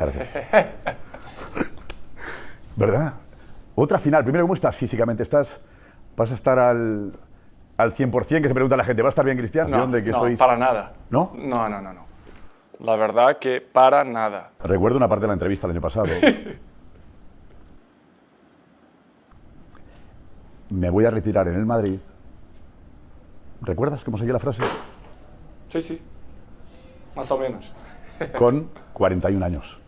Gracias. ¿Verdad? Otra final. Primero, ¿cómo estás físicamente? ¿Estás, ¿Vas a estar al, al 100% que se pregunta la gente? ¿Va a estar bien, Cristian? No, ¿De que no, sois? para nada. ¿No? No, no, no, no. La verdad que para nada. Recuerdo una parte de la entrevista el año pasado. Me voy a retirar en el Madrid. ¿Recuerdas cómo seguía la frase? Sí, sí. Más o menos. Con 41 años.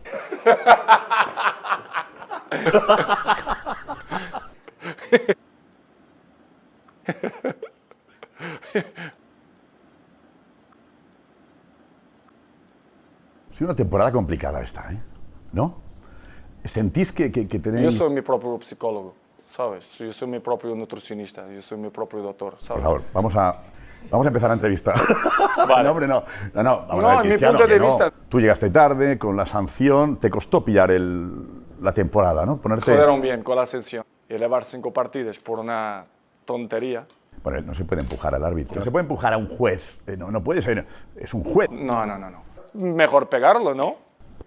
Sido una temporada complicada esta, ¿eh? ¿No? ¿Sentís que, que, que tenéis... Yo soy mi propio psicólogo, ¿sabes? Yo soy mi propio nutricionista, yo soy mi propio doctor, Por ¿sabes? favor, vamos a, vamos a empezar la entrevista. Vale. no, hombre, no. No, no, vamos No, a ver, mi punto de no. vista- Tú llegaste tarde, con la sanción, te costó pillar el, la temporada, ¿no? Ponerte... Jodieron bien con la ascensión. Y elevar cinco partidos por una tontería. Bueno, no se puede empujar al árbitro. No se puede empujar a un juez. Eh, No, no puede ser. Es un juez. No, no, no, no. Mejor pegarlo, ¿no?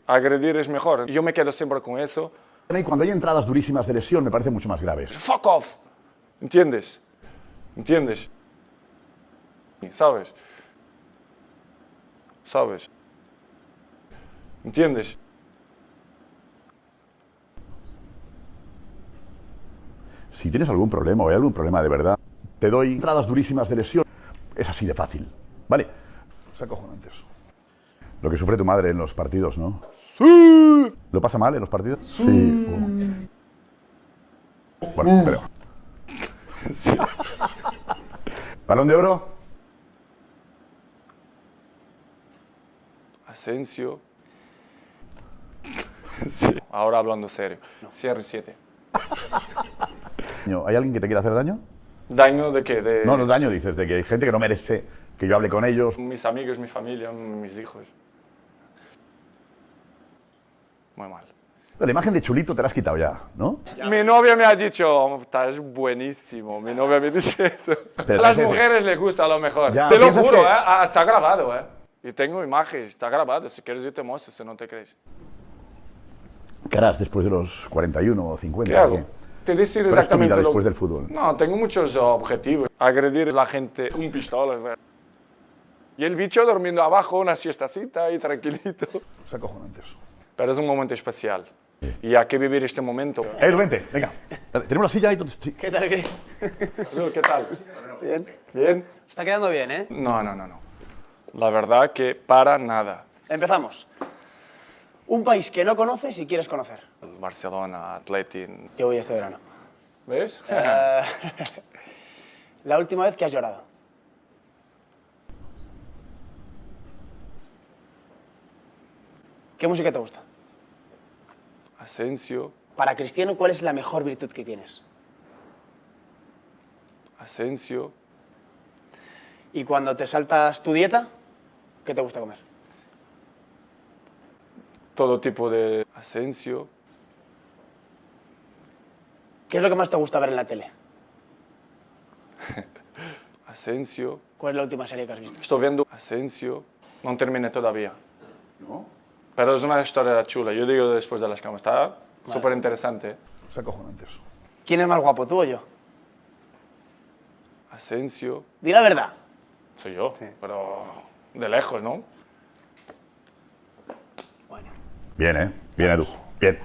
Agredir es mejor. Yo me quedo siempre con eso. Y cuando hay entradas durísimas de lesión, me parecen mucho más graves. Fuck off. ¿Entiendes? ¿Entiendes? ¿Sabes? ¿Sabes? ¿Entiendes? Si tienes algún problema o hay algún problema de verdad, te doy entradas durísimas de lesión. Es así de fácil. ¿Vale? Es acojonante eso. Lo que sufre tu madre en los partidos, ¿no? ¡Sí! ¿Lo pasa mal en los partidos? Sí. Uh. Bueno, pero... ¿Balón de oro? Asensio. Sí. Ahora hablando serio. CR7. ¿Hay alguien que te quiera hacer daño? ¿Daño de qué? De No, no daño, dices, de que hay gente que no merece que yo hable con ellos. mis amigos, mi familia, mis hijos. Muy mal. La imagen de chulito te la has quitado ya, ¿no? Mi novia me ha dicho, estás buenísimo. Mi novia me dice eso. Pero a las mujeres les gusta a lo mejor. Ya, te lo juro, que- ¿eh? Está grabado, ¿eh? Y tengo imágenes, está grabado. Si quieres yo te muestro, si no te crees. ¿Qué harás después de los 41 o 50? ¿Qué hago? ¿Qué? Te decir ¿Cuál es tu exactamente vida lo- después del fútbol? No, tengo muchos objetivos. Agredir a la gente con pistolas. Y el bicho durmiendo abajo, una siestacita y tranquilito. Es acojonante eso. Pero es un momento especial. Y hay que vivir este momento. Eh, vente, venga. Tenemos la silla ahí donde... sí. ¿Qué tal, Chris? ¿Qué tal? Bien. ¿Bien? Está quedando bien, ¿eh? No, no, no, no. La verdad que para nada. Empezamos. Un país que no conoces y quieres conocer. El Barcelona, Atleti. Yo voy este verano. ¿Ves? Eh, la última vez que has llorado. ¿Qué música te gusta? Asensio, Para Cristiano, ¿cuál es la mejor virtud que tienes? Asensio, Y cuando te saltas tu dieta, ¿qué te gusta comer? todo tipo de Asensio, ¿Qué es lo que más te gusta ver en la tele? Asensio. ¿Cuál es la última serie que has visto? Estoy viendo Asensio. No terminé todavía. Pero es una historia chula. Yo digo después de las camas. Está súper interesante. Es acojonante eso. ¿Quién es más guapo, tú o yo? Asensio. Di la verdad. Soy yo. Pero de lejos, ¿no? Bueno. Bien, ¿eh? Bien, Edu. Bien.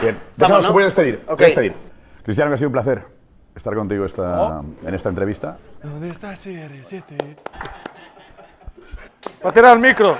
Bien. Estamos, Déjanos, ¿no? se puede despedir. Ok. Despedir. Cristiano, que ha sido un placer estar contigo esta, en esta entrevista. ¿Dónde está CR7? Para tirar el micro.